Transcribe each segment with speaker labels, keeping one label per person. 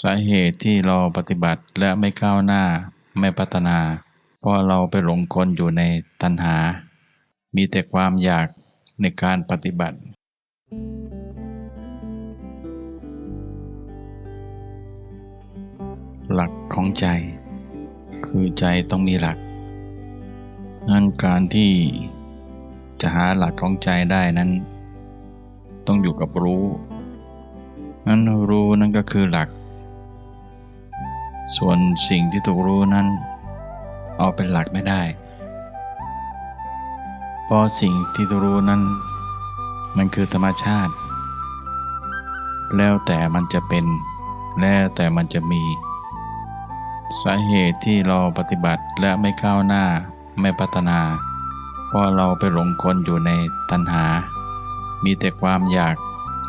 Speaker 1: สาเหตุที่เราปฏิบัติและไม่ก้าวหน้าไม่พัฒนา เพราะเราไปหลงกลอยู่ในตัณหา มีแต่ความอยากในการปฏิบัติ หลักของใจ คือใจต้องมีหลักนั่นการที่จะหาหลักของใจได้นั้น ต้องอยู่กับรู้ นั้นรู้นั่นก็คือหลัก ส่วนสิ่งที่ถูกรู้นั้น เอาเป็นหลักไม่ได้ เพราะสิ่งที่ถูกรู้นั้น มันคือธรรมชาติ แล้วแต่มันจะเป็น แล้วแต่มันจะมี สาเหตุที่เราปฏิบัติและไม่ก้าวหน้าไม่พัฒนา เพราะเราไปหลงกลอยู่ในตัณหา มีแต่ความอยาก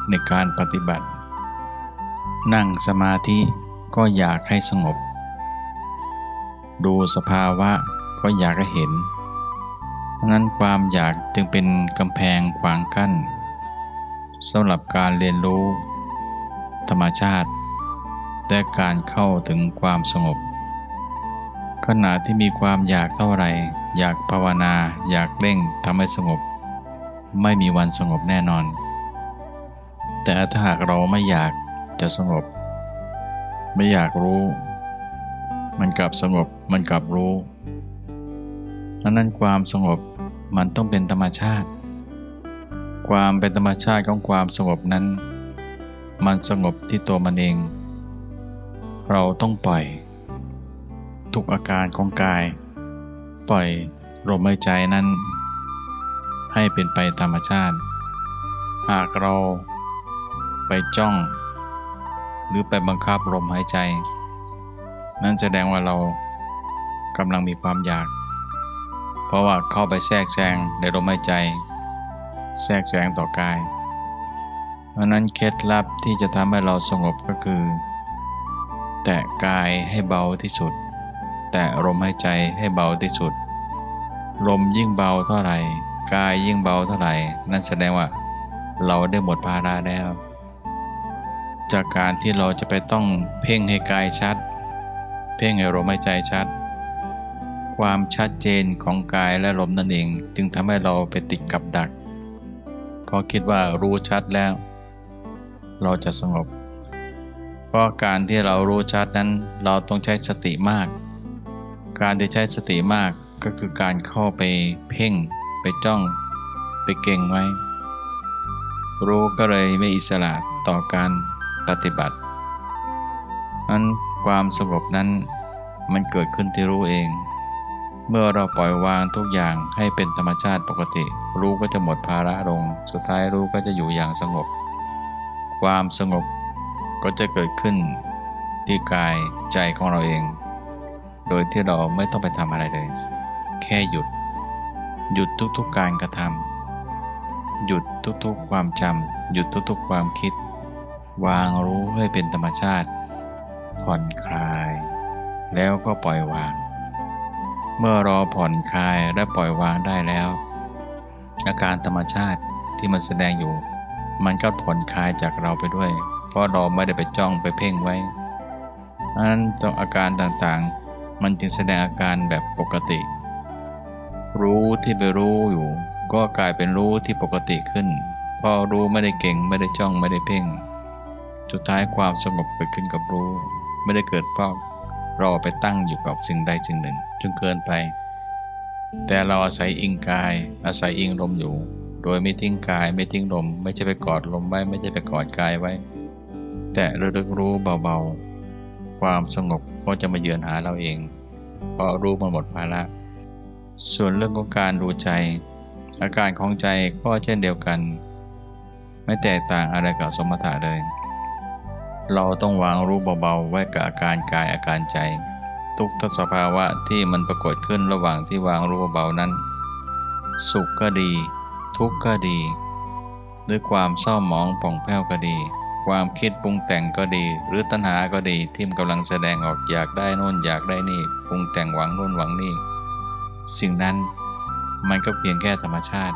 Speaker 1: ในการปฏิบัติ นั่งสมาธิ ก็อยากให้สงบ ดูสภาวะก็อยากให้เห็นนั้นความอยากจึงเป็นกำแพงขวางกั้นสำหรับการเรียนรู้ ธรรมชาติ และการเข้าถึงความสงบ ขณะที่มีความอยากเท่าไหร่ อยากภาวนา อยากเร่งทำให้สงบ ไม่มีวันสงบแน่นอน แต่ถ้าหากเราไม่อยากจะสงบ ไม่อยากรู้ มันกลับสงบมันกลับรู้ดังนั้นความสงบมันต้องเป็นธรรมชาติ ความเป็นธรรมชาติของความสงบนั้น มันสงบที่ตัวมันเอง เราต้องปล่อย ทุกอาการของกาย ปล่อยลมหายใจนั้น ให้เป็นไปธรรมชาติ หากเราไปจ้อง หรือไปบังคับลมหายใจ นั่นแสดงว่าเรากำลังมีความอยาก เพราะว่าเข้าไปแทรกแซงในลมหายใจ แทรกแซงต่อกาย เพราะนั้นเคล็ดลับที่จะทำให้เราสงบก็คือ แตะกายให้เบาที่สุด แตะลมหายใจให้เบาที่สุด ลมยิ่งเบาเท่าไหร่ กายยิ่งเบาเท่าไหร่ นั่นแสดงว่าเราได้หมดภาระแล้ว จากการที่เราจะไปต้องเพ่งให้กายชัด เพ่งให้ลมหายใจชัด ความชัดเจนของกายและลมนั่นเอง จึงทำให้เราไปติดกับดักเพราะคิดว่ารู้ชัดแล้ว เราจะสงบ เพราะการที่เรารู้ชัดนั้นเราต้องใช้สติมาก การที่ใช้สติมากก็คือการเข้าไปเพ่ง ไปจ้อง ไปเก่งไว้ รู้ก็เลยไม่อิสระต่อการ ปฏิบัตินั้นความสงบนั้นมันเกิดขึ้นที่รู้เอง เมื่อเราปล่อยวางทุกอย่างให้เป็นธรรมชาติปกติ รู้ก็จะหมดภาระลง สุดท้ายรู้ก็จะอยู่อย่างสงบ ความสงบก็จะเกิดขึ้นที่กายใจของเราเอง โดยที่เราไม่ต้องไปทำอะไรเลย แค่หยุด หยุดทุกๆการกระทำหยุดทุกๆ ความจำหยุดทุกๆ ความคิด วางรู้ให้เป็นธรรมชาติ ผ่อนคลาย แล้วก็ปล่อยวาง เมื่อรอผ่อนคลายและปล่อยวางได้แล้ว อาการธรรมชาติที่มันแสดงอยู่ มันก็ผ่อนคลายจากเราไปด้วย เพราะเราไม่ได้ไปจ้องไปเพ่งไว้ดันั้นต้องอาการต่างๆ มันจึงแสดงอาการแบบปกติ รู้ที่ไปรู้อยู่ ก็กลายเป็นรู้ที่ปกติขึ้นพอรู้ไม่ได้เก่งไม่ได้จ้องไม่ได้เพ่ง สุดท้ายความสงบเกิดขึ้นกับรู้ ไม่ได้เกิดเพราะเราไปตั้งอยู่กับสิ่งใดสิ่งหนึ่งจนเกินไป แต่เราอาศัยอิงกาย อาศัยอิงลมอยู่ โดยไม่ทิ้งกายไม่ทิ้งลม ไม่ใช่ไปกอดลมไว้ไม่ใช่ไปกอดกายไว้ แต่ระลึกรู้เบาๆ ความสงบก็จะมาเยือนหาเราเอง เพราะรู้มันหมดภาระส่วนเรื่องของการดูใจ อาการของใจก็เช่นเดียวกัน ไม่แตกต่างอะไรกับสมถะเลย เราต้องวางรู้เบาๆ ไว้กับอาการกายอาการใจ ทุกทสภาวะที่มันปรากฏขึ้นระหว่างที่วางรู้เบาๆนั้น สุขก็ดี ทุกข์ก็ดีด้วยความเศร้าหมองป่องแผ้วก็ดี ความคิดปรุงแต่งก็ดี หรือตัณหาก็ดีที่มันกำลังแสดงออกอยากได้โน่นอยากได้นี่ปรุงแต่งหวังโน่นหวังนี่สิ่งนั้นมันก็เพียงแค่ธรรมชาติ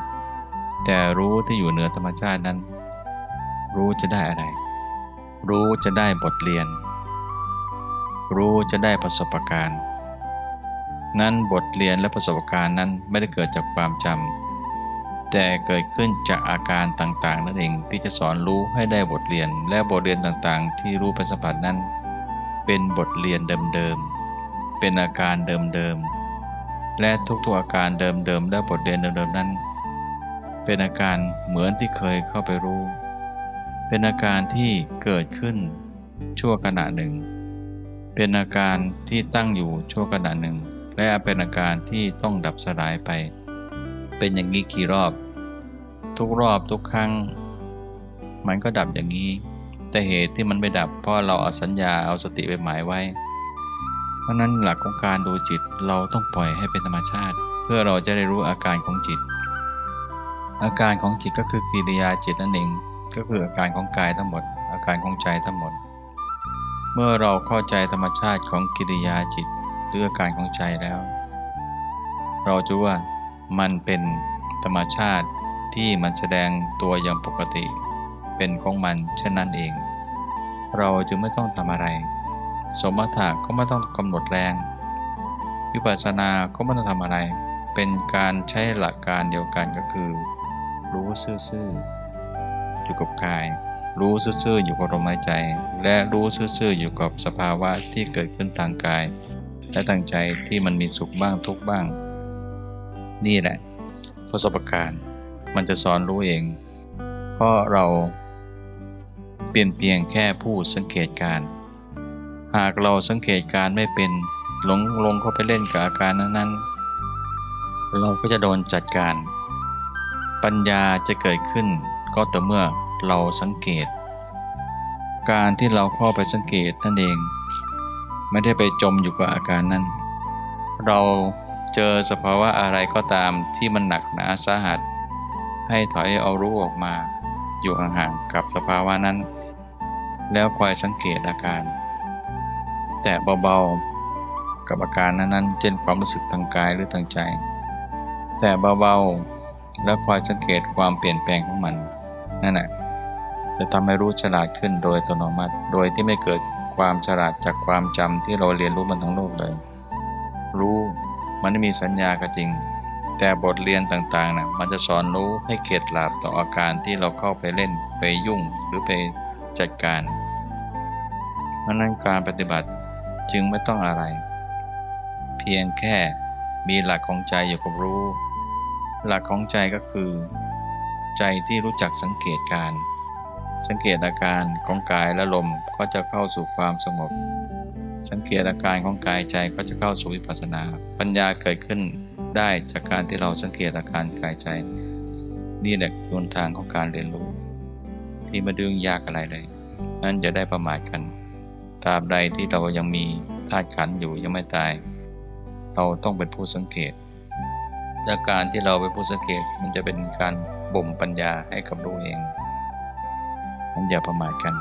Speaker 1: แต่รู้ที่อยู่เหนือธรรมชาตินั้น รู้จะได้อะไร รู้จะได้บทเรียน รู้จะได้ประสบการณ์ นั้นบทเรียนและประสบการณ์นั้นไม่ได้เกิดจากความจำแต่เกิดขึ้นจากอาการต่างๆ นั่นเองที่จะสอนรู้ให้ได้บทเรียน และบทเรียนต่างๆ ที่รู้เป็นสัมผัสนั้น เป็นบทเรียนเดิมๆ เป็นอาการเดิมๆ และทุกๆอาการเดิมๆ และบทเรียนเดิมๆ นั้น เป็นอาการเหมือนที่เคยเข้าไปรู้ เป็นอาการที่เกิดขึ้นชั่วขณะหนึ่ง เป็นอาการที่ตั้งอยู่ชั่วขณะหนึ่ง และเป็นอาการที่ต้องดับสลายไป เป็นอย่างนี้กี่รอบ ทุกรอบทุกครั้ง มันก็ดับอย่างนี้ แต่เหตุที่มันไม่ดับเพราะเราเอาสัญญาเอาสติไปหมายไว้ เพราะนั้นหลักของการดูจิตเราต้องปล่อยให้เป็นธรรมชาติ เพื่อเราจะได้รู้อาการของจิต อาการของจิตก็คือกิริยาจิตนั่นเอง ก็คืออาการของกายทั้งหมด อาการของใจทั้งหมด เมื่อเราเข้าใจธรรมชาติของกิริยาจิตหรืออาการของใจแล้ว เราจะว่ามันเป็นธรรมชาติที่มันแสดงตัวอย่างปกติ เป็นของมันเช่นนั้นเอง เราจึงไม่ต้องทำอะไร สมถะก็ไม่ต้องกำหนดแรงวิปัสสนาก็ไม่ต้องทำอะไร เป็นการใช้หลักการเดียวกันก็คือ รู้ซื่อๆ อยู่กับกาย รู้ซื่อๆอยู่กับลมหายใจ และรู้ซื่อๆอยู่กับสภาวะที่เกิดขึ้นทางกาย และทางใจที่มันมีสุขบ้างทุกบ้าง นี่แหละประสบการณ์มันจะสอนรู้เอง เพราะเราเปลี่ยนเพียงแค่ผู้สังเกตการ หากเราสังเกตการไม่เป็นหลงลงเข้าไปเล่นกับอาการนั้นๆ เราก็จะโดนจัดการ ปัญญาจะเกิดขึ้น ก็ต่อเมื่อเราสังเกต การที่เราเข้าไปสังเกตนั่นเอง ไม่ได้ไปจมอยู่กับอาการนั้น เราเจอสภาวะอะไรก็ตามที่มันหนักหนาสาหัส ให้ถอยเอารู้ออกมา อยู่ห่างๆกับสภาวะนั้น แล้วคอยสังเกตอาการ แต่เบาๆกับอาการนั้นๆเช่นความรู้สึกทางกายหรือทางใจ แต่เบาๆแล้วคอยสังเกตความเปลี่ยนแปลงของมัน นั่นแหละจะทำให้รู้ฉลาดขึ้นโดยอัตโนมัติ โดยที่ไม่เกิดความฉลาดจากความจำที่เราเรียนรู้มันทั้งโลกเลย รู้มันไม่มีสัญญาก็จริง แต่บทเรียนต่างๆนะมันจะสอนรู้ให้เข็ดหลาบต่ออาการที่เราเข้าไปเล่นไปยุ่งหรือไปจัดการ เพราะนั้นการปฏิบัติจึงไม่ต้องอะไร เพียงแค่มีหลักของใจอยู่กับรู้ หลักของใจก็คือ ใจที่รู้จักสังเกตการ สังเกตอาการของกายและลมก็จะเข้าสู่ความสงบ สังเกตอาการของกายใจก็จะเข้าสู่วิปัสสนา ปัญญาเกิดขึ้นได้จากการที่เราสังเกตอาการกายใจ นี่แหละหนทางของการเรียนรู้ ที่ไม่ดึงยากอะไรเลย นั้นจะได้ประมาทกันตราบใดที่เรายังมีธาตุขันธ์อยู่ยังไม่ตาย เราต้องเป็นผู้สังเกตและการที่เราเป็นผู้สังเกตมันจะเป็นการ บ่มปัญญาให้กับรู้เองนั้นอย่าประมาทกัน